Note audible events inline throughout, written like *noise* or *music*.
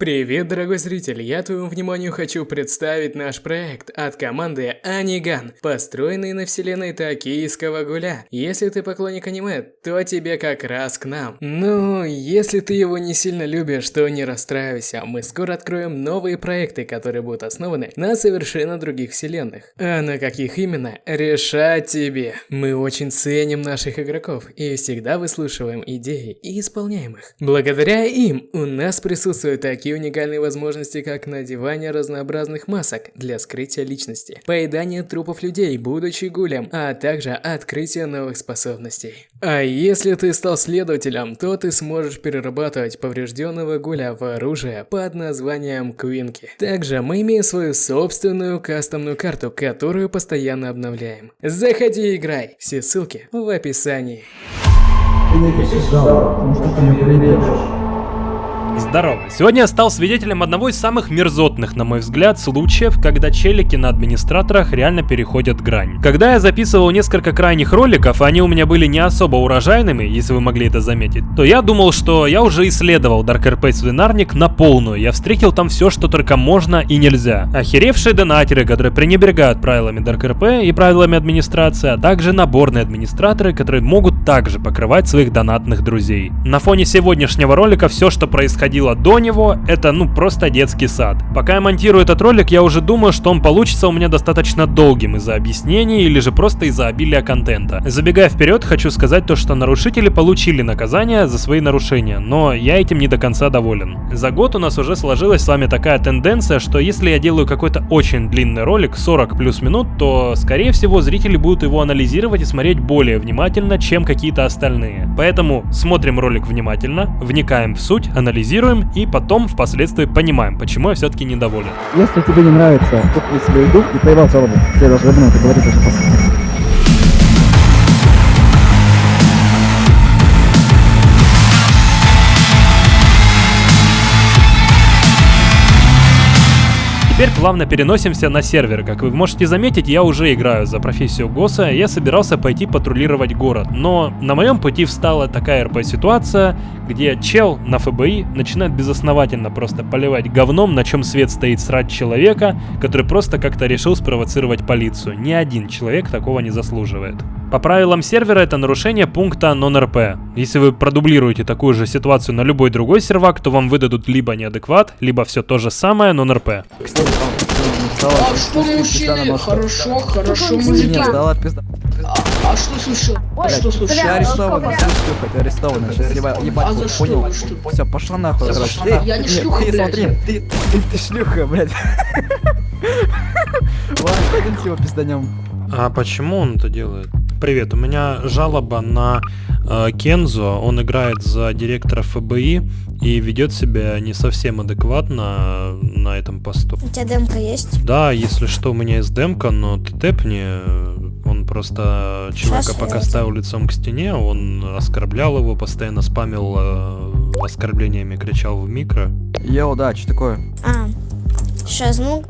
Привет, дорогой зритель! Я твоему вниманию хочу представить наш проект от команды Аниган, построенный на вселенной Токийского Гуля. Если ты поклонник аниме, то тебе как раз к нам. Ну, если ты его не сильно любишь, то не расстраивайся. Мы скоро откроем новые проекты, которые будут основаны на совершенно других вселенных. А на каких именно, решать тебе. Мы очень ценим наших игроков и всегда выслушиваем идеи и исполняем их. Благодаря им у нас присутствуют такие такие уникальные возможности, как надевание разнообразных масок для скрытия личности, поедание трупов людей, будучи гулем, а также открытие новых способностей. А если ты стал следователем, то ты сможешь перерабатывать поврежденного гуля в оружие под названием Квинки. Также мы имеем свою собственную кастомную карту, которую постоянно обновляем. Заходи и играй, все ссылки в описании. Ты не потому что ты не придешь. Здорово. Сегодня я стал свидетелем одного из самых мерзотных, на мой взгляд, случаев, когда челики на администраторах реально переходят грань. Когда я записывал несколько крайних роликов, они у меня были не особо урожайными, если вы могли это заметить, то я думал, что я уже исследовал Dark RP свинарник на полную, я встретил там все, что только можно и нельзя. Охеревшие донатеры, которые пренебрегают правилами Dark RP и правилами администрации, а также наборные администраторы, которые могут также покрывать своих донатных друзей. На фоне сегодняшнего ролика все, что происходило происходило до него, это ну просто детский сад. Пока я монтирую этот ролик, я уже думаю, что он получится у меня достаточно долгим из-за объяснений или же просто из-за обилия контента. Забегая вперед, хочу сказать то, что нарушители получили наказание за свои нарушения, но я этим не до конца доволен. За год у нас уже сложилась с вами такая тенденция, что если я делаю какой-то очень длинный ролик, 40 плюс минут, то скорее всего зрители будут его анализировать и смотреть более внимательно, чем какие-то остальные. Поэтому смотрим ролик внимательно, вникаем в суть, анализируем анализируем и потом впоследствии понимаем, почему я все-таки недоволен. Если тебе не нравится, купи себе еду и проебал жалобу. Тебе даже об это говорить уже по сути. Теперь плавно переносимся на сервер. Как вы можете заметить, я уже играю за профессию ГОСа, я собирался пойти патрулировать город. Но на моем пути встала такая РП-ситуация, где чел на ФБИ начинает безосновательно просто поливать говном, на чем свет стоит срать человека, который просто как-то решил спровоцировать полицию. Ни один человек такого не заслуживает. По правилам сервера это нарушение пункта non-RP. Если вы продублируете такую же ситуацию на любой другой сервак, то вам выдадут либо неадекват, либо все то же самое non-RP. А что мужчины? Хорошо, хорошо, мужики. Сдала пизда. А, а что слышал? Что слышал? Ты арестован, ты арестован. Сейчас ебать, а за что? понял? Все, пошла нахуй, я не шлюха, ты, блядь. смотри, ты, ты, ты шлюха, блядь. *laughs* Ладно, пойдемте его пизданем. А почему он это делает? Привет, у меня жалоба на э, Кензо. Он играет за директора ФБИ и ведет себя не совсем адекватно на этом посту. У тебя демка есть? Да, если что, у меня есть демка, но ты тэпни. Он просто человека Сейчас пока ставил лицом к стене, он оскорблял его, постоянно спамил э, оскорблениями, кричал в микро. Йоу, да, что такое? А, сейчас, ну,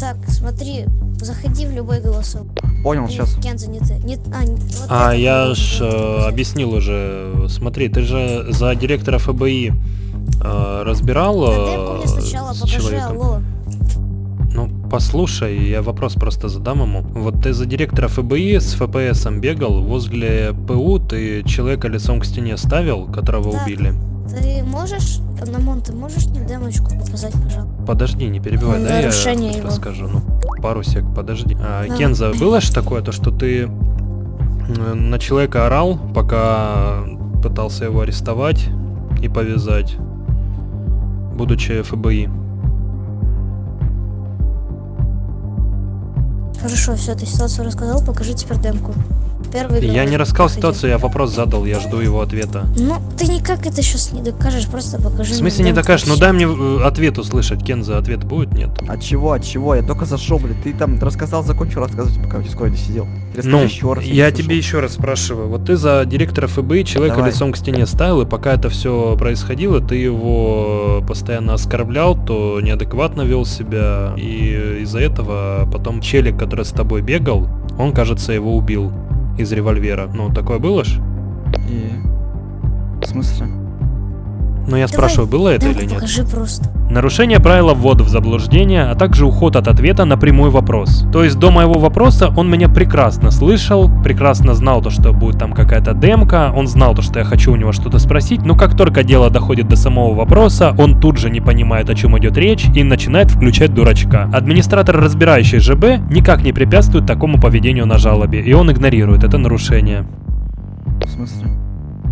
так, смотри, заходи в любой голосовой. Понял, сейчас. Кенза, не ты. Не, а, не- вот А это я ж э, объяснил уже. Смотри, ты же за директора ФБИ э, разбирал э, мне сначала с покажи, человеком? алло. Ну, послушай, я вопрос просто задам ему. Вот ты за директора ФБИ с ФПСом бегал, возле ПУ ты человека лицом к стене ставил, которого Так. убили. Ты можешь, Намон, ты можешь мне демочку показать, пожалуйста? Подожди, не перебивай, да, я его. расскажу. Ну, пару сек, подожди. А, Да. Кенза, было ж такое, то что ты на человека орал, пока пытался его арестовать и повязать, будучи ФБИ? Хорошо, все, ты ситуацию рассказал, покажи теперь демку. Первый Я говорит, не рассказал ситуацию, я вопрос задал, я жду его ответа. Ну, ты никак это сейчас не докажешь, просто покажи В мне смысле не докажешь? Ну дай мне э, ответ услышать. Кенза, ответ будет? Нет. От чего, от чего? Я только зашел, блядь. Ты там рассказал, закончил рассказывать, пока в Дискорде сидел. Расскажи Ну, еще раз. я не тебе еще раз спрашиваю. Вот ты за директора ФБИ человека Давай. лицом к стене ставил, и пока это все происходило, ты его постоянно оскорблял, то неадекватно вел себя, и из-за этого потом челик, который с тобой бегал, он, кажется, его убил из револьвера. Ну, такое было ж? И... В смысле? Но я Давай, спрашиваю, было это или нет? покажи просто. Нарушение правила ввода в заблуждение, а также уход от ответа на прямой вопрос. То есть до моего вопроса он меня прекрасно слышал, прекрасно знал то, что будет там какая-то демка, он знал то, что я хочу у него что-то спросить, но как только дело доходит до самого вопроса, он тут же не понимает, о чем идет речь и начинает включать дурачка. Администратор, разбирающий ЖБ, никак не препятствует такому поведению на жалобе, и он игнорирует это нарушение. В смысле?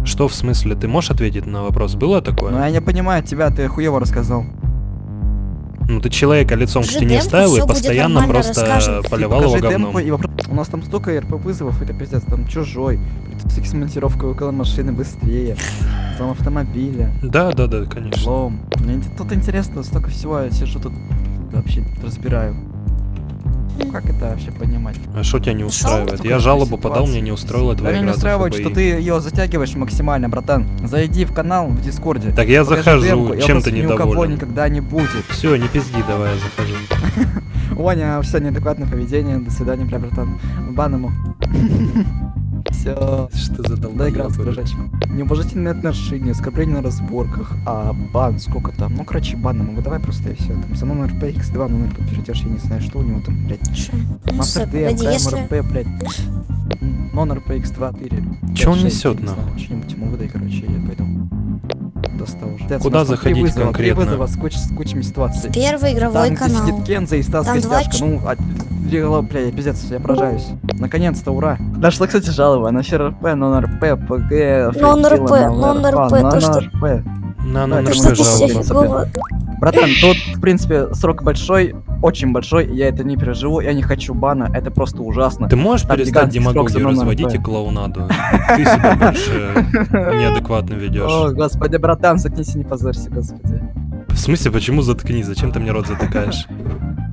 Что в смысле? Ты можешь ответить на вопрос? Было такое? Ну я не понимаю тебя, ты хуево рассказал. Ну ты человека лицом к стене ставил и постоянно просто расскажем. поливал его говном. демку и вопрос. У нас там столько РП вызовов, это пиздец, там чужой, с монтировкой около машины быстрее, там автомобиля, Да, да, да, конечно. лом. Мне тут интересно, столько всего, я сижу тут вообще разбираю. Ну, Как это вообще понимать? А что тебя не устраивает? Я жалобу ситуации. подал, мне не устроило Да твоя меня не игра устраивает, что ты ее затягиваешь максимально, братан. Зайди в канал в Дискорде. Так я захожу, демку, чем ты ни у кого недоволен? никогда не будет. Все, не пизди, давай я захожу. *laughs* Ваня, все неадекватное поведение, до свидания, бля, братан. Бан ему. *laughs* Все. Что за Доигрался, долбоёбы? дружочек. Неуважительные отношения, оскорбление на разборках, а бан, сколько там? Ну, короче, бан ему давай просто и все. Там за номер PX2 номер подтвердишь, я не знаю, что у него там, блядь. Ну, Мастер если... КМРП, блядь. М, Номер PX2, 4. Чё он 5, 6, несёт, я не знаю, нахуй? Что-нибудь ему выдай, короче, я пойду. Достал уже. Куда там заходить вызова, конкретно? Три вызова с, куч- с кучами ситуаций. Первый игровой Там, где канал. сидит Кенза и Стас Там Костяшка. Ну, а, легла, бля, я пиздец, я поражаюсь. Наконец-то, ура. Нашла, кстати, жалоба на РП, нон-РП, ПГ, Нон-РП, нон-РП, то, что- РП. На, Да, на, ты на, что Что ты жалоба. Братан, тут, в принципе, срок большой, очень большой, я это не переживу, я не хочу бана, это просто ужасно. Ты можешь Там перестать демагогию разводить и клоунаду? Ты себя больше неадекватно О, ведешь. господи, братан, заткнись и не позорься, господи. В смысле, почему заткни? Зачем ты мне рот затыкаешь?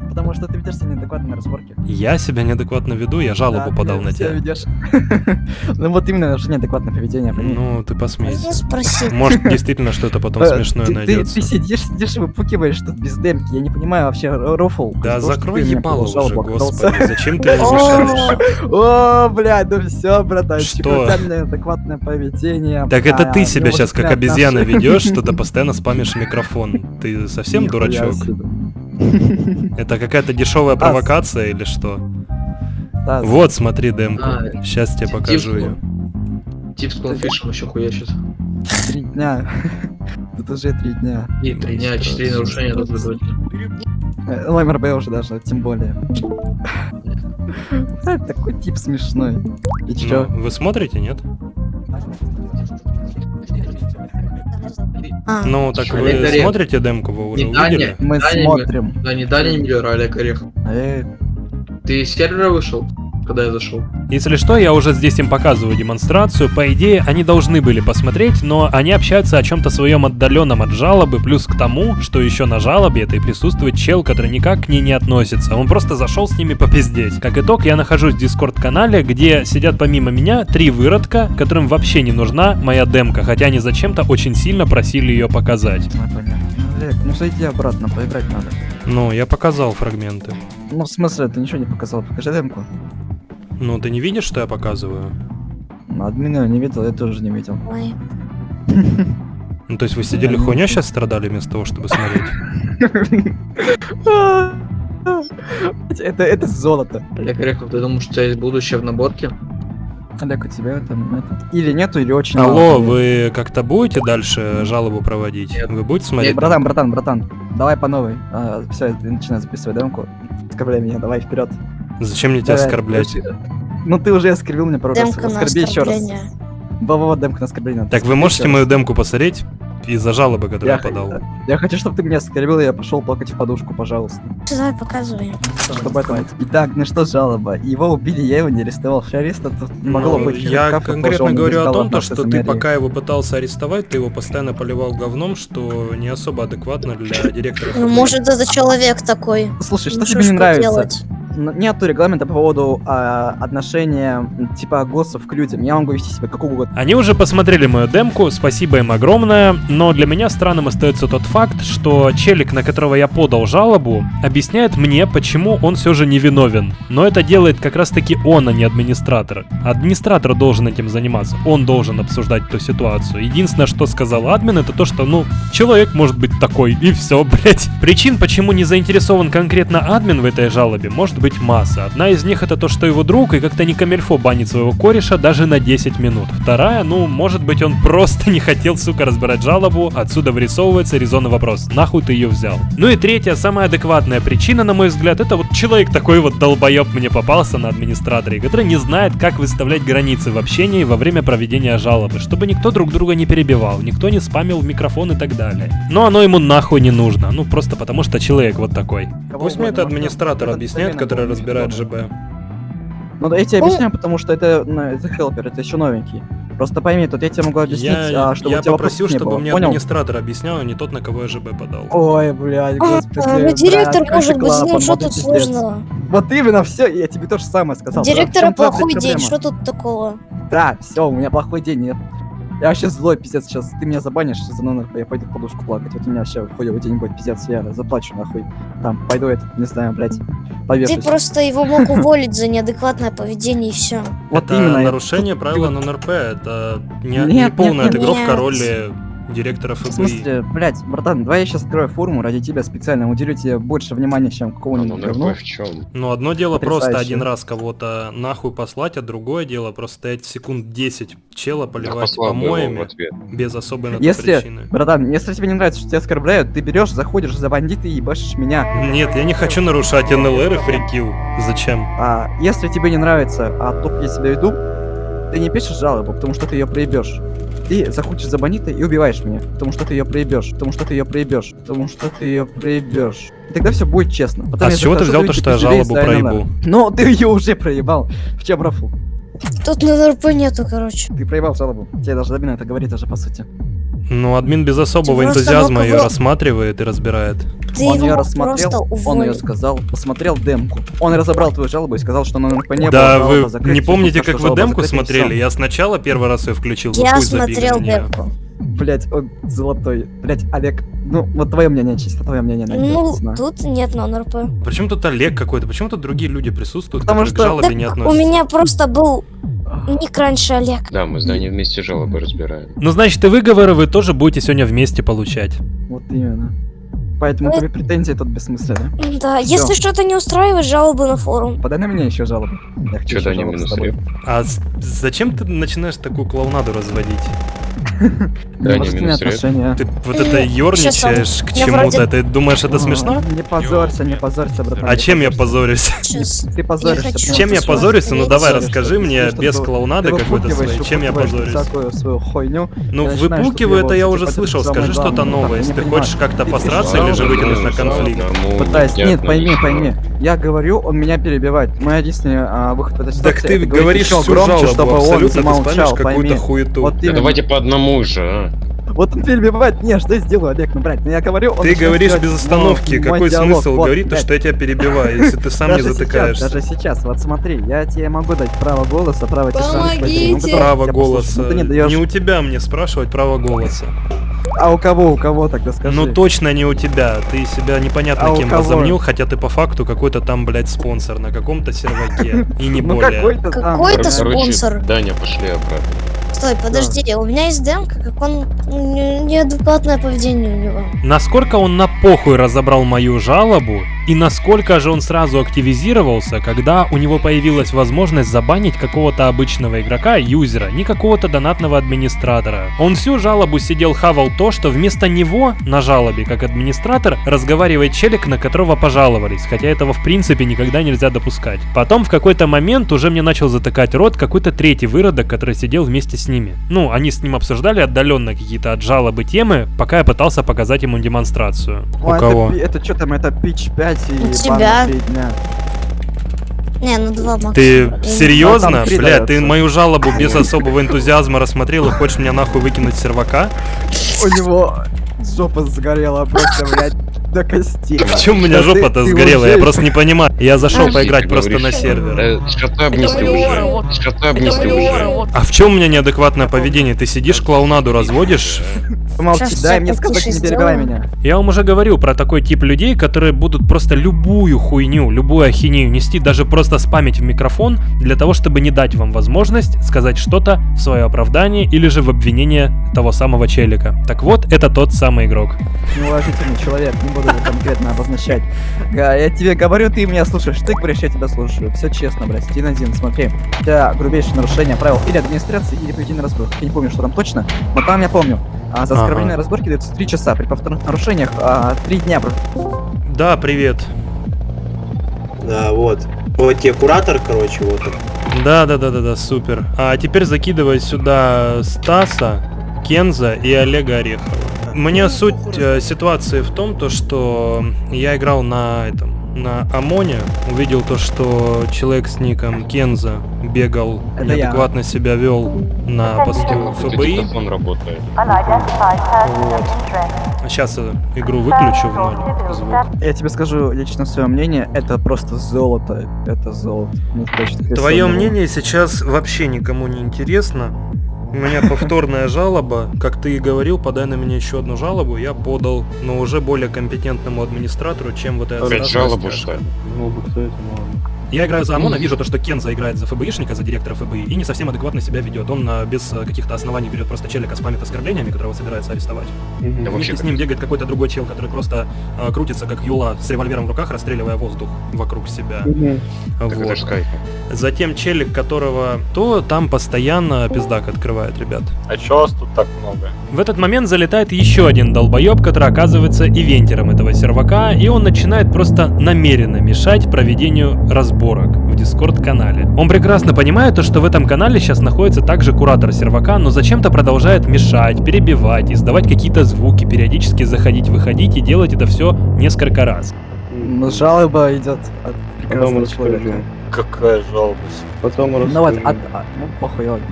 Потому что ты ведешь себя неадекватно на разборке. Я себя неадекватно веду, я жалобу Да, подал ты на тебя. ведешь. *laughs* Ну вот именно, что неадекватное поведение. Ну, ты посмейся. Может, действительно что-то потом *laughs* Э, смешное найдется. ты сидишь, сидишь и выпукиваешь тут без демки. Я не понимаю вообще рофл. Да закрой ебало уже, господи, *laughs* зачем ты мне мешаешь? О, блядь, ну все, братанчик, неадекватное поведение. Так это а, ты себя сейчас как обезьяна ведешь, что ты постоянно спамишь микрофон. Ты совсем дурачок? *laughs* Это какая-то дешевая провокация или что? Вот, смотри демку. Сейчас тебе покажу ее. Тип с конфишем еще хуячит. Три дня. *laughs* Тут уже три дня. И три дня, четыре нарушения дозволительно. Э, Номер Б уже даже, тем более. *laughs* Такой тип смешной. И Ну, чё? вы смотрите, нет? А, Ну, так вы Олег Орех. смотрите демку, вы уже Не Даня. увидели? Мы Да, не смотрим. Да не Даня Миллер, а Олег Орех. Э, Ты из сервера вышел, когда я зашел? Если что, я уже здесь им показываю демонстрацию. По идее, они должны были посмотреть, но они общаются о чем-то своем отдаленном от жалобы, плюс к тому, что еще на жалобе это и присутствует чел, который никак к ней не относится. Он просто зашел с ними попиздеть. Как итог, я нахожусь в дискорд-канале, где сидят помимо меня три выродка, которым вообще не нужна моя демка, хотя они зачем-то очень сильно просили ее показать. ну, ну зайди обратно, поиграть надо. Ну, я показал фрагменты. Ну, в смысле, ты ничего не показал, покажи демку. Ну, ты не видишь, что я показываю? Ну, Админа не видел, я тоже не видел. ой. Ну, то есть вы сидели хуйня сейчас страдали вместо того, чтобы смотреть? Это, это золото. Олег Орехов, ты думаешь, что у тебя есть будущее в наборке? Олег, у тебя там это... Или нету, или очень Алло, мало. вы как-то будете дальше жалобу проводить? Нет. Вы будете смотреть? Братан, братан, братан, давай по новой. все, начинай записывать демку. Оскорбляй меня, давай вперед. Зачем мне тебя Давай, оскорблять? Ну ты уже оскорбил меня пару раз. Демка Оскорби еще раз. оскорбление. Во-во-во, демка на оскорбление. Так вы можете мою демку посмотреть из-за жалобы, которую я, Я, подал? я хочу, чтобы ты меня оскорбил, и я пошел плакать в подушку, пожалуйста. Давай показывай. Чтобы это... Итак, ну что жалоба? Его убили, я его не арестовал. Шариста тут не могло Ну, быть. я Кафка конкретно говорю о том, то, что ты пока его пытался арестовать, ты его постоянно поливал говном, что не особо адекватно для *coughs* директора. Ну, может, это человек такой. Слушай, что Ну, тебе не нравится? Нету регламента по поводу а, отношения типа госсов к людям. Я могу вести себя как угодно. Они уже посмотрели мою демку, спасибо им огромное, но для меня странным остается тот факт, что челик, на которого я подал жалобу, объясняет мне, почему он все же невиновен. Но это делает как раз таки он, а не администратор. Администратор должен этим заниматься, он должен обсуждать эту ситуацию. Единственное, что сказал админ, это то, что, ну, человек может быть такой, и все, *laughs* блять. Причин, почему не заинтересован конкретно админ в этой жалобе, может быть масса. Одна из них это то, что его друг и как-то не камельфо банит своего кореша даже на 10 минут. Вторая, ну, может быть он просто не хотел, сука, разбирать жалобу, отсюда вырисовывается резонный вопрос, нахуй ты ее взял. Ну и третья, самая адекватная причина, на мой взгляд, это вот человек такой вот долбоеб мне попался на администраторе, который не знает, как выставлять границы в общении во время проведения жалобы, чтобы никто друг друга не перебивал, никто не спамил в микрофон и так далее. Но оно ему нахуй не нужно, ну просто потому что человек вот такой. Кого Пусть мне это администратор объясняет, домен разбирает неудобно. ЖБ. Ну, я тебе объясняю, потому что это, ну, это хелпер, это еще новенький. Просто пойми, тут я тебе могу объяснить, Я, а, чтобы я у тебя попросил, не чтобы было. мне Понял? администратор объяснял, а не тот, на кого я ЖБ подал. Ой, блядь, А, господи. ну, директор брат, может быть злым, что тут пиздец. сложного? Вот именно, все, я тебе то же самое сказал. Директора плохой блядь, день, что тут такого? Да, все, у меня плохой день, нет. Я вообще злой, пиздец, сейчас ты меня забанишь за номер, я пойду в подушку плакать. Вот у меня вообще день будет, пиздец, я заплачу нахуй. Там, пойду этот, не знаю, блядь, Ты повешусь. просто его мог уволить за неадекватное поведение и все. Вот это именно. нарушение правила НРП, это не, полная отыгровка роли директора В ФБИ. смысле, блядь, братан, давай я сейчас открою форму ради тебя специально, уделю тебе больше внимания, чем какого-нибудь ну говну. НРП в чем? Ну, одно дело просто один раз кого-то нахуй послать, а другое дело просто стоять секунд 10 чела поливать в помоями без особой на то Если, причины. братан, если тебе не нравится, что тебя оскорбляют, ты берешь, заходишь за бандита и ебашишь меня. Нет, я не хочу нарушать НЛР и фрикил. Зачем? А если тебе не нравится, а то, как я себя веду, ты не пишешь жалобу, потому что ты ее проебешь. Ты заходишь за бандита и убиваешь меня, потому что ты ее проебешь, потому что ты ее проебешь, потому что ты ее проебешь. И тогда все будет честно. Потом А с чего ты взял то, что я жалобу проебу? Ну, ты ее уже проебал. В чем рафл? Тут на РП нету, короче. Ты проебал жалобу. Тебе даже Dabin это говорит уже по сути. Ну, админ без особого Ты энтузиазма ее рассматривает и разбирает. Ты он ее рассмотрел, он ее сказал, посмотрел демку. Он разобрал твою жалобу и сказал, что на НРП не да, было вы не помните, как вы демку смотрели? Я сначала первый раз ее включил, Я смотрел демку. Блять, он золотой. Блять, Олег, ну, вот твое мнение, чисто твое мнение Ну, тут нет на НРП. Почему тут Олег какой-то? Почему тут другие люди присутствуют, Потому что- к жалобе Так не у относятся? меня просто был ник раньше Олег. Да, мы с Даней вместе жалобы разбираем. Ну, значит, и выговоры вы тоже будете сегодня вместе получать. Вот именно. Поэтому Ну, тебе претензии тут бессмысленны. Да, Всё. если что-то не устраивает, жалобы на форум. Подай на меня еще жалобу. Я хочу жалобу с минус? А зачем ты начинаешь такую клоунаду разводить? Да, ред. отношения. Ты вот это ерничаешь к чему-то, ты думаешь, это смешно? Не позорься, не позорься, братан. А чем я позорюсь? *laughs* Ты позоришься. Чем я позорюсь? Ну давай расскажи мне без клоунады какой-то своей. Чем я позорюсь? всякую свою хуйню. Ну, выпукиваю, это я тут уже типа, слышал. Скажи что-то главный. новое. Если ты хочешь как-то посраться или же вытянуть на конфликт. Пытаюсь. Нет, пойми, пойми. Я говорю, он меня перебивает. Мой единственный а, выход в этой ситуации... Так ты говоришь еще громче, чтобы он замолчал, какую-то хуету. Вот именно. давайте по одному же, а. Вот он перебивает. Не, что я сделаю, Олег, ну, блядь, ну я говорю, он Ты говоришь без мой- остановки. мой Какой диалог. смысл Вот, говорить то, что я тебя перебиваю, если ты сам не затыкаешься? Сейчас, даже сейчас, вот смотри, я тебе могу дать право голоса, право тишины. Помогите! я Право голоса. Ну, не даешь. Не у тебя мне спрашивать право голоса. А у кого, у кого тогда скажи? Ну точно не у тебя. Ты себя непонятно А кем возомнил, хотя ты по факту какой-то там, блядь, спонсор на каком-то серваке. *laughs* И не Ну более. какой-то спонсор? Даня, пошли обратно. Стой, подожди, у меня есть демка, как он ну, не- неадекватное поведение у него. Насколько он на похуй разобрал мою жалобу, и насколько же он сразу активизировался, когда у него появилась возможность забанить какого-то обычного игрока, юзера, не какого-то донатного администратора. Он всю жалобу сидел хавал то, что вместо него на жалобе, как администратор, разговаривает челик, на которого пожаловались, хотя этого в принципе никогда нельзя допускать. Потом в какой-то момент уже мне начал затыкать рот какой-то третий выродок, который сидел вместе с ними. Ну, они с ним обсуждали отдаленно какие-то от жалобы темы, пока я пытался показать ему демонстрацию. О, У это кого? Это, что там, это pitch 5 и У тебя. дня. Не, ну два максимум. Ты серьезно? Бля, ты мою жалобу без особого энтузиазма рассмотрел и хочешь меня нахуй выкинуть с сервака? У него жопа сгорела просто, блядь. До костей. В чем у меня жопа-то сгорела? Я просто не понимаю. Я зашел поиграть просто на сервер. Уже. А в чем у меня неадекватное поведение? Ты сидишь, клоунаду разводишь? Сейчас дай мне сказать, не перебивай меня. Я вам уже говорил про такой тип людей, которые будут просто любую хуйню, любую ахинею нести, даже просто спамить в микрофон, для того, чтобы не дать вам возможность сказать что-то в свое оправдание или же в обвинение того самого челика. Так вот, это тот самый игрок. Неуважительный человек, не буду конкретно обозначать. Га, Я тебе говорю, ты меня слушаешь, ты говоришь, я тебя слушаю. Все честно, брат, один один, смотри. У тебя грубейшее нарушение правил или администрации, или поведения разборок. Я не помню, что там точно, но там я помню. А за Ага. оскорбление разборки дается 3 часа, при повторных нарушениях а, 3 дня. Да, привет. Да, вот. Вот тебе куратор, короче, вот он. Да, да, да, да, да, супер. А теперь закидывай сюда Стаса, Кенза и Олега Орехова. Мне суть э, ситуации в том, то, что я играл на этом, на Амоне, увидел то, что человек с ником Кенза бегал, Это я. неадекватно себя вел на посту Это ФБИ. работает. Вот. Сейчас я игру выключу в ноль звук. Я тебе скажу лично свое мнение, это просто золото. Это золото. Ну, точно, Твое мнение сейчас вообще никому не интересно. У меня повторная жалоба. Как ты и говорил, подай на меня еще одну жалобу. Я подал, но уже более компетентному администратору, чем вот этот Опять жалобу, что ли? Я играю за ОМОНа, вижу то, что Кенза играет за ФБИшника, за директора ФБИ, и не совсем адекватно себя ведет. Он а, без а, каких-то оснований берет просто челика спамит оскорблениями, которого собирается арестовать. Да Вместе вообще с ним бегает какой-то другой чел, который просто а, крутится как Юла с револьвером в руках, расстреливая воздух вокруг себя. Это Вот. Затем челик, которого то там постоянно пиздак открывает, ребят. А чё вас тут так много? В этот момент залетает еще один долбоеб, который оказывается ивентером этого сервака, и он начинает просто намеренно мешать проведению разборок в дискорд-канале. Он прекрасно понимает то, что в этом канале сейчас находится также куратор сервака, но зачем-то продолжает мешать, перебивать, издавать какие-то звуки, периодически заходить-выходить и делать это все несколько раз. Ну, жалоба идет от прекрасного человека. Какая жалоба? Потом Ну вот, от, а, ну похуй, ладно.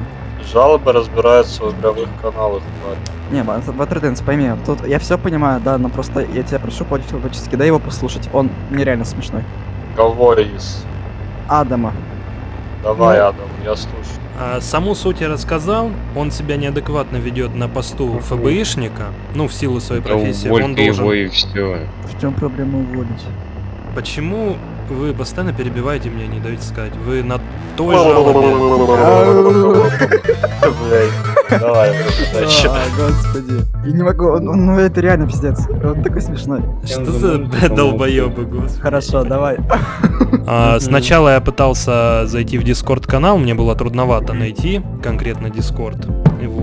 Жалобы разбираются в игровых каналах, парень. Не, Ватриденс, пойми, тут я все понимаю, да, но просто я тебя прошу по-человечески, дай его послушать, он нереально смешной. Кого из? Адама. Давай, Ну. Адам, я слушаю. А, саму суть я рассказал, он себя неадекватно ведет на посту ФБИшника, ну, в силу своей Да профессии. Он увольте должен его и все. В чем проблема уволить? Почему вы постоянно перебиваете меня, не даете сказать? Вы на той. Блядь, давай, господи. Я не могу, ну это реально пиздец. Он такой смешной. Что за долбоебы, господи. Хорошо, давай. Сначала я пытался зайти в Дискорд канал, мне было трудновато найти конкретно Дискорд.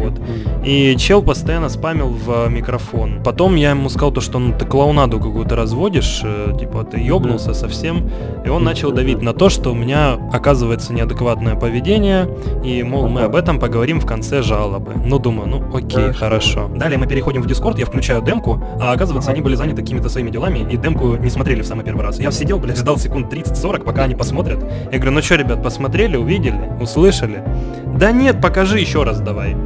Вот. И чел постоянно спамил в микрофон. Потом я ему сказал то, что ну ты клоунаду какую-то разводишь, э, типа ты ёбнулся совсем. И он начал давить на то, что у меня оказывается неадекватное поведение, и, мол, мы об этом поговорим в конце жалобы. Ну, думаю, ну окей, хорошо. Далее мы переходим в Дискорд, я включаю демку, а оказывается они были заняты какими-то своими делами, и демку не смотрели в самый первый раз. Я сидел, блядь, ждал секунд 30-40, пока они посмотрят. Я говорю, ну что, ребят, посмотрели, увидели, услышали? Да нет, покажи еще раз давай.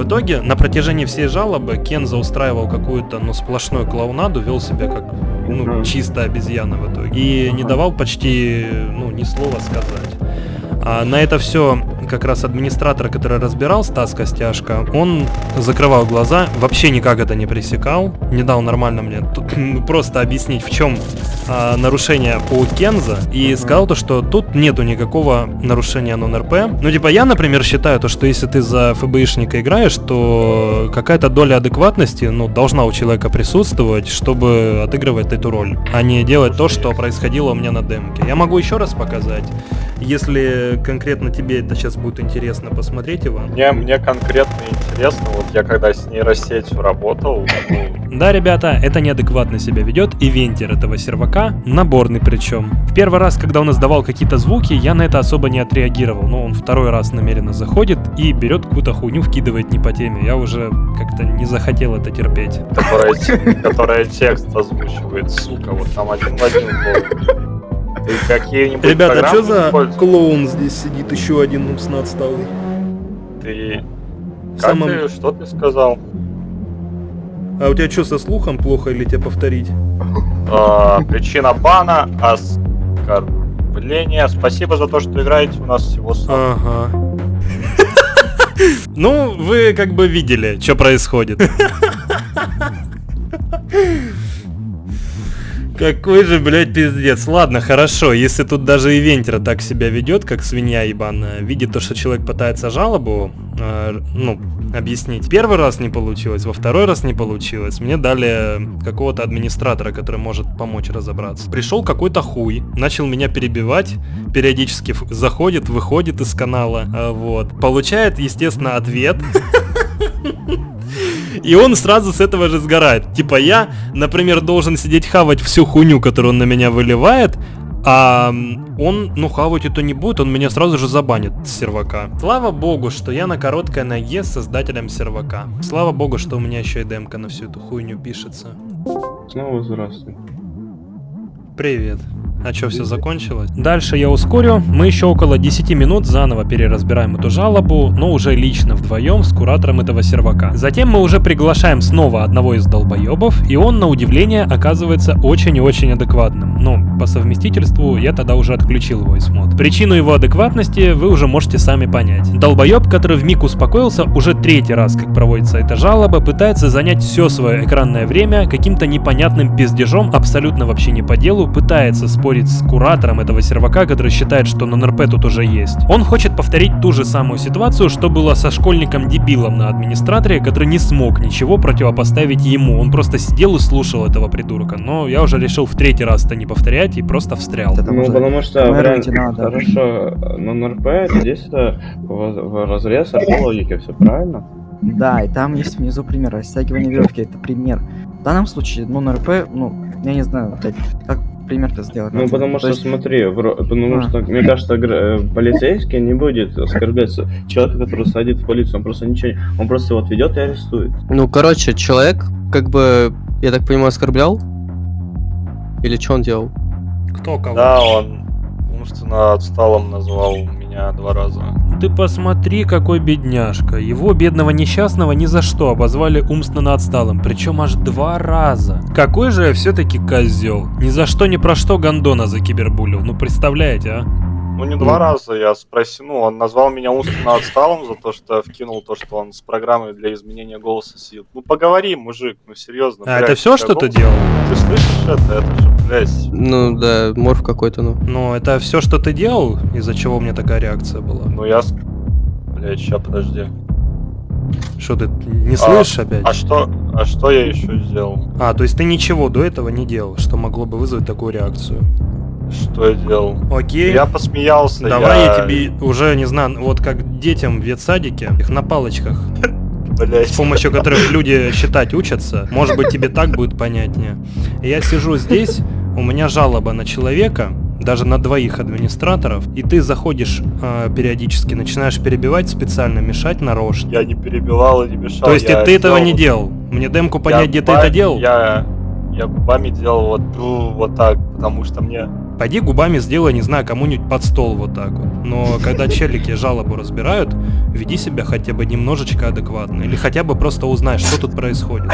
В итоге, на протяжении всей жалобы Кенза устраивал какую-то, ну, сплошную клоунаду, вел себя как, ну, чистая обезьяна в итоге. И не давал почти, ну, ни слова сказать. А на это все как раз администратор, который разбирал Стас Костяшко, он закрывал глаза, вообще никак это не пресекал, не дал нормально мне *clears throat* просто объяснить, в чем а, нарушение у Кенза, и сказал то, что тут нету никакого нарушения нон-РП. Ну, типа, я, например, считаю то, что если ты за ФБИшника играешь, то какая-то доля адекватности, ну, должна у человека присутствовать, чтобы отыгрывать эту роль, а не делать то, что происходило у меня на демке. Я могу еще раз показать, если конкретно тебе это сейчас будет интересно посмотреть, Иван. Мне, мне конкретно интересно, вот я когда с нейросетью работал, ну, Да, ребята, это неадекватно себя ведет, и вентер этого сервака, наборный причем. В первый раз, когда он издавал какие-то звуки, я на это особо не отреагировал, но он второй раз намеренно заходит и берет какую-то хуйню, вкидывает не по теме. Я уже как-то не захотел это терпеть. которая, которая текст озвучивает, сука, вот там один в один был. Ты какие-нибудь Ребята, программы что за клоун здесь сидит, еще один нупс отсталый? Ты... Как самом- ты, что ты сказал? А у тебя что, со слухом плохо или тебе повторить? А, Причина бана оскорбление. Спасибо за то, что играете у нас всего сам. Ага. *laughs* Ну, вы как бы видели, что происходит. *laughs* Какой же, блядь, пиздец. Ладно, хорошо, если тут даже ивентер так себя ведет, как свинья ебаная, видит то, что человек пытается жалобу, э, ну, объяснить. Первый раз не получилось, во второй раз не получилось. Мне дали какого-то администратора, который может помочь разобраться. Пришел какой-то хуй, начал меня перебивать, периодически заходит, выходит из канала, а, вот. Получает, естественно, ответ. И он сразу с этого же сгорает. Типа я, например, должен сидеть хавать всю хуйню, которую он на меня выливает, а он, ну, хавать это не будет, он меня сразу же забанит с сервака. Слава богу, что я на короткой ноге с создателем сервака. Слава богу, что у меня еще и демка на всю эту хуйню пишется. Снова здравствуй. Привет. А что, все закончилось? Дальше я ускорю. Мы еще около 10 минут заново переразбираем эту жалобу, но уже лично вдвоем с куратором этого сервака. Затем мы уже приглашаем снова одного из долбоебов, и он, на удивление, оказывается очень и очень адекватным. Ну, по совместительству я тогда уже отключил его из мод. Причину его адекватности вы уже можете сами понять. Долбоеб, который в миг успокоился, уже третий раз, как проводится эта жалоба, пытается занять все свое экранное время каким-то непонятным пиздежом, абсолютно вообще не по делу, пытается спорить с куратором этого сервака, который считает, что на НРП тут уже есть. Он хочет повторить ту же самую ситуацию, что было со школьником-дебилом на администраторе, который не смог ничего противопоставить ему. Он просто сидел и слушал этого придурка. Но я уже решил в третий раз это не повторять и просто встрял. Это Ну, уже потому что мэрить вариант хорошо, на РП это действие в в разрез от логики, все правильно? Да, и там есть внизу пример. Растягивание веревки это пример. В данном случае, ну, на РП, ну, я не знаю, опять, как пример-то сделать. Ну, потому То что, есть, смотри, потому А. что, мне кажется, э, полицейский не будет оскорблять человека, который садит в полицию, он просто ничего, не- он просто его отведет и арестует. Ну, короче, человек, как бы, я так понимаю, оскорблял? Или что он делал? Кто кого? Да, он умственно отсталым назвал меня два раза. Ты посмотри, какой бедняжка. Его, бедного несчастного, ни за что обозвали умственно отсталым, причем аж два раза. Какой же я все-таки козел. Ни за что, ни про что Гондона закибербулил. Ну, представляете, а? Ну, не два раза, я спросил, ну, он назвал меня умственно отсталым за то, что вкинул то, что он с программой для изменения голоса сидит. Ну, поговори, мужик, ну, серьезно. А блядь, это все, что ты голос- делал? Ты слышишь это? Это же, блядь, Ну, да, морф какой-то, ну. Ну, это все, что ты делал, из-за чего у меня такая реакция была. ну, я... Блядь, ща, подожди. Что ты не слышишь опять? А что, а что я еще сделал? А, то есть ты ничего до этого не делал, что могло бы вызвать такую реакцию. Что я делал? Окей. Я посмеялся, Давай я тебе уже, не знаю, вот как детям в ветсадике, их на палочках, Блядь. с помощью которых люди считать учатся. Может быть, тебе так будет понятнее. Я сижу здесь, у меня жалоба на человека, даже на двоих администраторов, и ты заходишь э, периодически, начинаешь перебивать специально, мешать нарочно. Я не перебивал и не мешал. То есть я ты этого не делал? Мне демку Я понять, где ты губами- это делал? Я, я губами делал вот, вот так, потому что мне... Пойди губами сделай, не знаю, кому-нибудь под стол вот так вот. Но когда челики жалобу разбирают, веди себя хотя бы немножечко адекватно. Или хотя бы просто узнай, что тут происходит.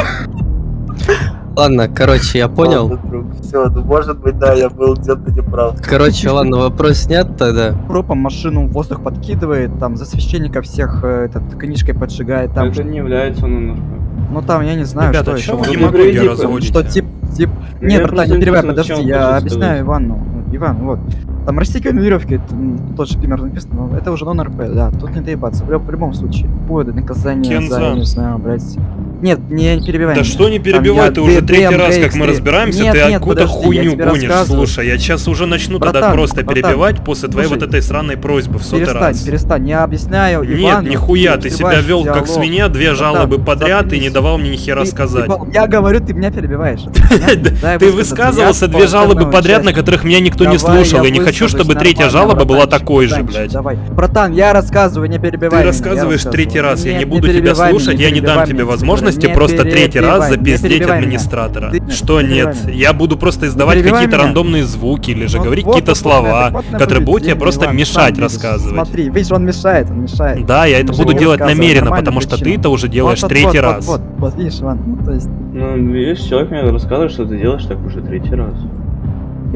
Ладно, короче, я понял. Все, ну может быть, да, я был где-то неправ. Короче, ладно, вопрос снят тогда. пропом машину в воздух подкидывает, там за священника всех э, этот, книжкой поджигает, там, это не является РП. ну там, я не знаю, Ребята, что еще. вы Ну, демагогию приведи, разводите? Что тип, тип... Ну, Нет, я братан, не перебивай, подожди, я объясняю сказать. Ивану. Иван, вот. Там растягивание веревки, это, м, тот же пример написано, но это уже нон-РП, да, тут не доебаться, в, люб- в любом случае. Будет наказание за, Кенза. не знаю, блядь. Нет, не, не перебивай Да меня. что не перебивай, ты уже третий раз, как мы DX3. разбираемся, Нет, ты нет, откуда хуйню гонишь. Слушай, я сейчас уже начну тогда Братан, просто братан, перебивать после твоей вот этой сраной просьбы в сотый Перестань, раз. перестань, я объясняю Нет, Ивану, нихуя, ты себя вел как диалог. свинья, две Братан, жалобы подряд и не давал мне ни хера Ты- сказать. ты- Я говорю, ты меня перебиваешь. *laughs* Ты высказывался две жалобы подряд, на которых меня никто не слушал. Я не хочу, чтобы третья жалоба была такой же, блядь. Давай. Братан, я рассказываю, не перебивай Ты рассказываешь третий раз, я Нет, не буду тебя слушать, я не дам тебе меня, возможности Не просто третий раз запиздеть меня. администратора. Ты- Что не нет? Я буду просто издавать какие-то рандомные звуки или же Вот- говорить вот какие-то вот слова, которые будут тебе просто Иван, мешать рассказывать. Смотри, видишь, он мешает, он мешает. Да, я это буду делать намеренно, потому что ты это уже делаешь третий раз. Вот, вот, вот, видишь, Иван, ну то есть, Ну, видишь, человек мне рассказывает, что ты делаешь так уже третий раз.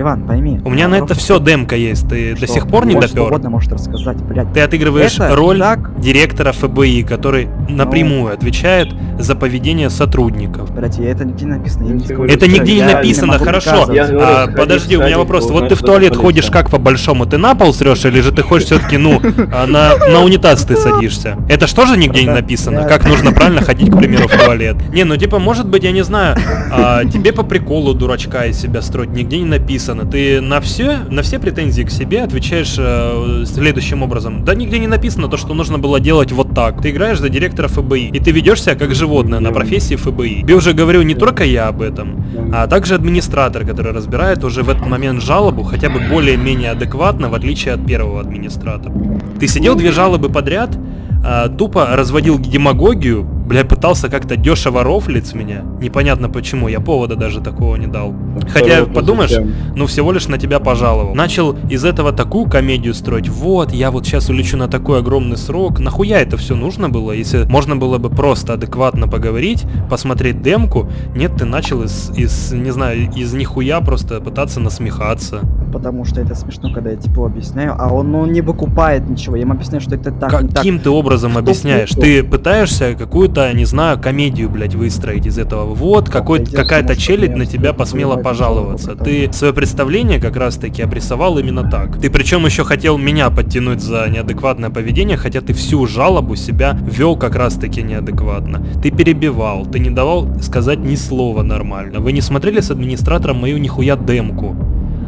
Иван, пойми. У меня на это все демка есть, ты до что сих пор не что допер? угодно может рассказать, блядь. Ты отыгрываешь Это роль так, директора ФБИ, который напрямую отвечает за поведение сотрудников. блядь, я это нигде не написано, я не Это что нигде не написано, хорошо. А, подожди, у меня вопрос. Вот ты в что туалет ходишь как по-большому? Ты на пол срешь или же ты хочешь все-таки, ну, *laughs* а, на, на унитаз ты садишься? Это ж тоже нигде не написано, как нужно правильно ходить, к примеру, в *laughs* туалет. Не, ну типа, может быть, я не знаю, а, тебе по приколу дурачка из себя строить, нигде не написано. Ты на все, на все претензии к себе отвечаешь э, следующим образом. Да нигде не написано то, что нужно было делать вот так. Ты играешь за директора ФБИ, и ты ведешь себя как животное на профессии ФБИ. Тебе уже говорю не только я об этом, а также администратор, который разбирает уже в этот момент жалобу хотя бы более-менее адекватно, в отличие от первого администратора. Ты сидел две жалобы подряд, а, тупо разводил демагогию, бля, пытался как-то дешево рофлить с меня. Непонятно почему, я повода даже такого не дал. Хотя, подумаешь, ну всего лишь на тебя пожаловал. Начал из этого такую комедию строить. Вот, я вот сейчас улечу на такой огромный срок. Нахуя это все нужно было, если можно было бы просто адекватно поговорить, посмотреть демку? Нет, ты начал из, из не знаю, из нихуя просто пытаться насмехаться. Потому что это смешно, когда я типа объясняю, а он ну, не выкупает ничего. Я ему объясняю, что это так, не так. Каким ты образом Что объясняешь? Ты пытаешься какую-то, не знаю, комедию, блядь, выстроить из этого. Вот, какая-то челядь на тебя посмела пожаловаться. Ты свое представление как раз-таки обрисовал именно так. Ты причем еще хотел меня подтянуть за неадекватное поведение, хотя ты всю жалобу себя вел как раз-таки неадекватно. Ты перебивал, ты не давал сказать ни слова нормально. Вы не смотрели с администратором мою нихуя демку.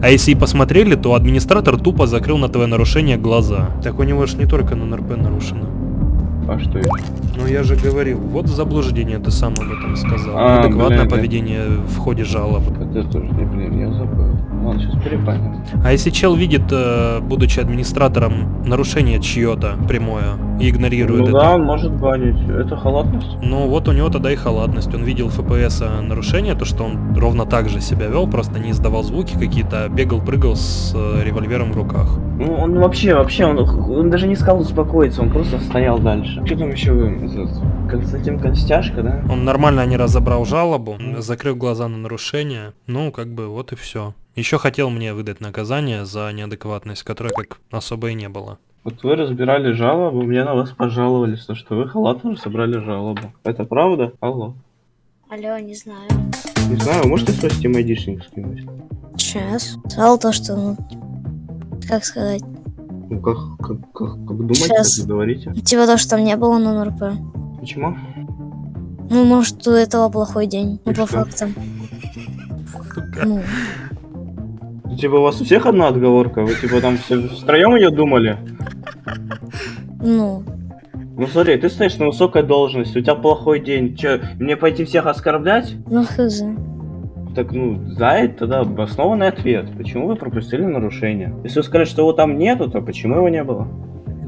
А если и посмотрели, то администратор тупо закрыл на твое нарушение глаза. Так у него же не только на НРП нарушено. А что еще? Ну я же говорил, вот заблуждение ты сам об этом сказал. А, Неадекватное блин, поведение в ходе жалобы. Это тоже блин, я забыл. Ладно, сейчас перепаним. А если чел видит, э, будучи администратором, нарушение чье-то прямое и игнорирует Ну это? да, он может банить. Это халатность. Ну вот у него тогда и халатность. Он видел ФПС нарушение, то что он ровно так же себя вел, просто не издавал звуки какие-то, а бегал, прыгал с э, револьвером в руках. Ну, он вообще, вообще, он, он даже не сказал успокоиться, он просто стоял дальше. Что там еще вы? Константин Констяшка, да? Он нормально не разобрал жалобу, закрыл глаза на нарушение. Ну, как бы вот и все. Еще хотел мне выдать наказание за неадекватность, которой как особо и не было. Вот вы разбирали жалобу, мне на вас пожаловались, то что вы халатно собрали жалобу. Это правда? Алло. Алло, не знаю. Не знаю, можете свой Steam айдишник скинуть? Сейчас. Сказал то, что, ну, как сказать, Ну как, как, как, как думаете, Щас. как говорите? типа то, что там не было на НРП. Почему? Ну, может, у этого плохой день. Ну, по что? фактам. Ну, Ну, Типа у вас у всех одна отговорка? Вы типа там все втроем ее думали? ну, Ну смотри, ты стоишь на высокой должности, у тебя плохой день. Че, мне пойти всех оскорблять? ну, хз. Так, ну, дай тогда обоснованный ответ. Почему вы пропустили нарушение? Если вы скажете, что его там нету, то почему его не было?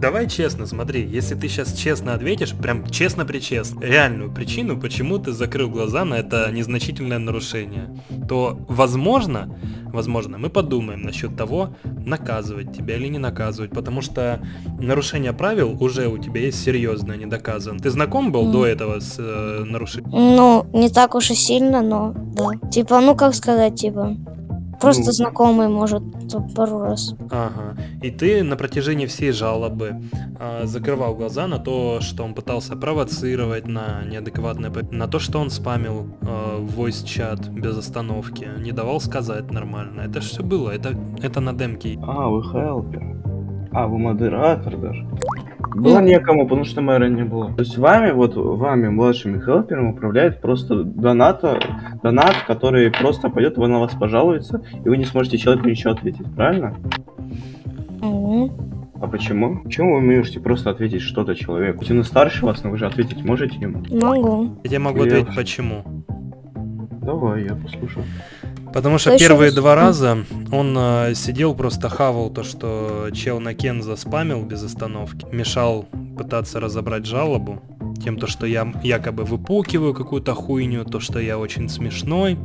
Давай честно, смотри, если ты сейчас честно ответишь, прям честно-причестно, реальную причину, почему ты закрыл глаза на это незначительное нарушение, то, возможно, возможно, мы подумаем насчет того, наказывать тебя или не наказывать, потому что нарушение правил уже у тебя есть серьезное, не доказано. Ты знаком был Мгм. до этого с э, нарушением? Ну, не так уж и сильно, но да. Типа, ну как сказать, типа. Просто Ну. знакомый, может, то пару раз. Ага. И ты на протяжении всей жалобы а, закрывал глаза на то, что он пытался провоцировать на неадекватное, на то, что он спамил а, в voice-чат без остановки, не давал сказать нормально. Это все было, это, это на демке. А, вы хелпер. А, вы модератор даже. Было некому, потому что мэра не было. То есть вами, вот вами, младшими хелперами, управляет просто доната, донат, который просто пойдет, вы на вас пожалуется, и вы не сможете человеку ничего ответить, правильно? А почему? Почему вы не можете просто ответить что-то человеку? Хоть он старше вас, но вы же ответить можете ему? Могу. Я могу Я- ответить почему. Давай, я послушаю. Потому что ещё первые раз? два раза он э, сидел, просто хавал то, что чел на Кен заспамил без остановки, мешал пытаться разобрать жалобу. тем, то, что я якобы выпукиваю какую-то хуйню, то, что я очень смешной.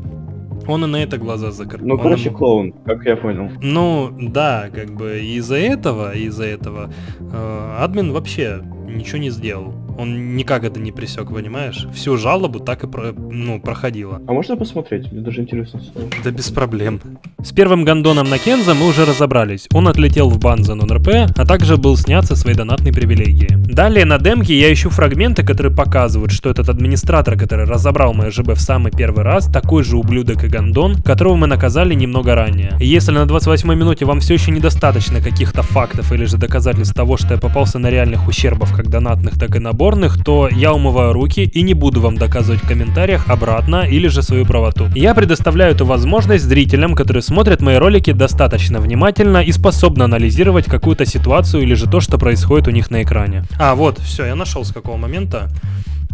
Он и на это глаза закрыл. Ну, Он короче, им- клоун, как я понял. Ну, да, как бы из-за этого, из-за этого э, админ вообще ничего не сделал. Он никак это не присек, понимаешь? Всю жалобу так и про- ну, проходила. А можно посмотреть? Мне даже интересно. Да без проблем. С первым гондоном на Кенза мы уже разобрались. Он отлетел в бан за нон-РП, а также был снят со своей донатной привилегии. Далее на демке я ищу фрагменты, которые показывают, что этот администратор, который разобрал мое ЖБ в самый первый раз, такой же ублюдок и гондон, которого мы наказали немного ранее. И если на 28 минуте вам все еще недостаточно каких-то фактов или же доказательств того, что я попался на реальных ущербов как донатных, так и наборных, то я умываю руки и не буду вам доказывать в комментариях обратно или же свою правоту. Я предоставляю эту возможность зрителям, которые смотрят мои ролики достаточно внимательно и способны анализировать какую-то ситуацию или же то, что происходит у них на экране. А, вот, все, я нашел с какого момента.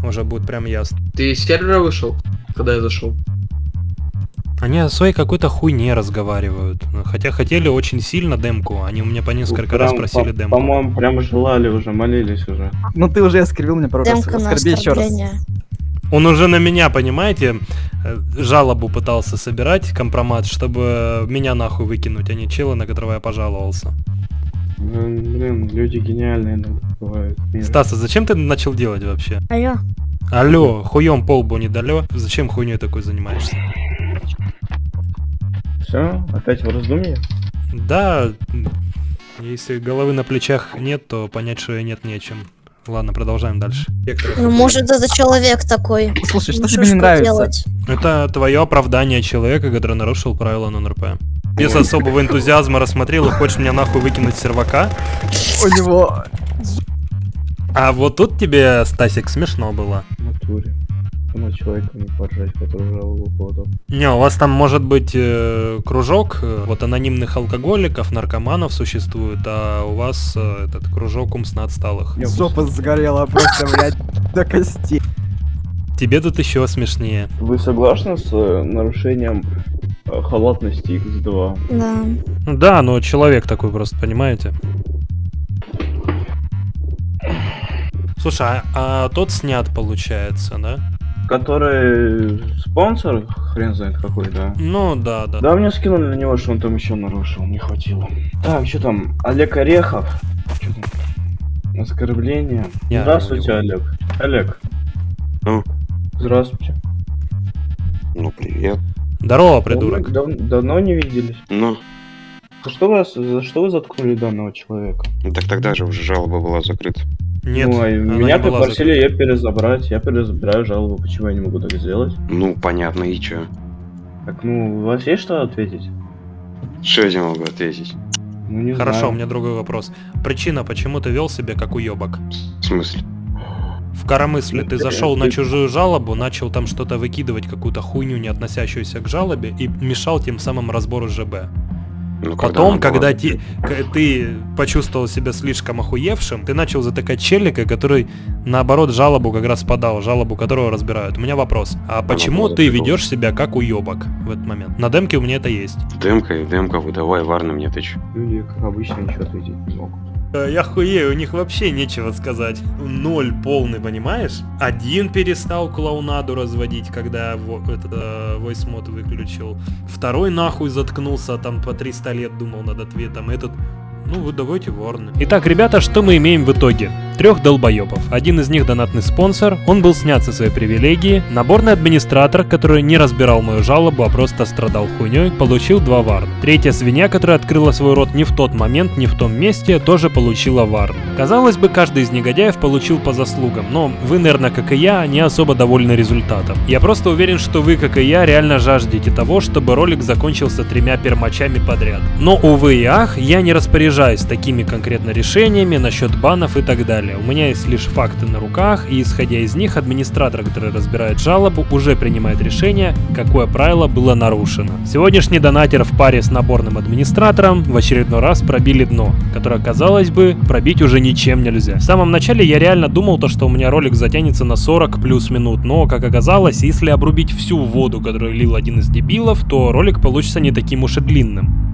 Уже будет прям ясно. Ты с сервера вышел, когда я зашел? Они о своей какой-то хуйне разговаривают. Хотя хотели очень сильно демку. Они у меня по несколько раз Прям, просили по- демку. По-моему, прям желали уже, молились уже. Ну ты уже оскорбил меня пару раз. Демка Оскорби еще раз. Он уже на меня, понимаете, э, жалобу пытался собирать, компромат, чтобы меня нахуй выкинуть, а не чела, на которого я пожаловался. Блин, блин, люди гениальные бывают. Стас, а зачем ты начал делать вообще? Алло. Алло, хуем полбу не далё. Зачем хуйней такой занимаешься? Все, опять в раздумье? Да, если головы на плечах нет, то понять, что и нет нечем. Ладно, продолжаем дальше. Ну, может, это человек такой. Слушай, что Ну, тебе не нравится? поделать? Это твое оправдание человека, который нарушил правила нон-РП. Без особого энтузиазма рассмотрел и хочешь меня нахуй выкинуть с сервака? У него... А вот тут тебе, Стасик, смешно было. В натуре. На человека не поржать, который жалобу подал. Не, у вас там может быть э, кружок, э, вот анонимных алкоголиков, наркоманов существует, а у вас э, этот кружок умственно отсталых. Жопа сгорела просто, блядь, до кости. Тебе тут еще смешнее. Вы согласны с э, нарушением э, халатности X2? Да. Да, но человек такой просто, понимаете? Слушай, а, а тот снят получается, да? Который спонсор, хрен знает какой, да. Ну да, да. Да, мне скинули на него, что он там еще нарушил, не хватило. Так, что там? Олег Орехов. Чё там? Оскорбление. Я Здравствуйте, его- Олег. Олег. Ну? Здравствуйте. Ну, привет. Здорово, придурок. Давно, дав- давно не виделись. Ну, За что, вас, за что вы заткнули данного человека? ну так тогда же уже жалоба была закрыта. Нет, ну, а меня не попросили ее перезабрать. Я перезабираю жалобу. Почему я не могу так сделать? Ну, понятно, и чё? Так, ну, у вас есть что ответить? Что я тебе могу ответить? Ну, не Хорошо, знаю. у меня другой вопрос. Причина, почему ты вел себя как уебок? В смысле? В коромысле ты зашел на чужую жалобу, начал там что-то выкидывать, какую-то хуйню, не относящуюся к жалобе, и мешал тем самым разбору ЖБ. Ну, Потом, она когда закрыта? ти- к- ты почувствовал себя слишком охуевшим, ты начал затыкать челика, который, наоборот, жалобу как раз подал, жалобу которого разбирают. У меня вопрос. А почему была ты ведешь себя как уебок в этот момент? На демке у меня это есть. Демка и демка, выдавай варно мне ты чё? Люди, как обычно, ничего ответить не могут. Э, Я хуею, у них вообще нечего сказать. Ноль полный, понимаешь? Один перестал клоунаду разводить, когда этот э, voice выключил. Второй нахуй заткнулся, там по 300 лет думал над ответом. Этот, ну вы давайте варны. Итак, ребята, что мы имеем в итоге? Трех долбоебов. Один из них донатный спонсор, он был снят со своей привилегии. Наборный администратор, который не разбирал мою жалобу, а просто страдал хуйней, получил два варн. Третья свинья, которая открыла свой рот не в тот момент, не в том месте, тоже получила варн. Казалось бы, каждый из негодяев получил по заслугам, но вы, наверное, как и я, не особо довольны результатом. Я просто уверен, что вы, как и я, реально жаждете того, чтобы ролик закончился тремя пермачами подряд. Но, увы и ах, я не распоряжаюсь такими конкретно решениями насчет банов и так далее. У меня есть лишь факты на руках, и исходя из них, администратор, который разбирает жалобу, уже принимает решение, какое правило было нарушено. Сегодняшний донатер в паре с наборным администратором в очередной раз пробили дно, которое, казалось бы, пробить уже ничем нельзя. В самом начале я реально думал то, что у меня ролик затянется на 40 плюс минут, но, как оказалось, если обрубить всю воду, которую лил один из дебилов, то ролик получится не таким уж и длинным.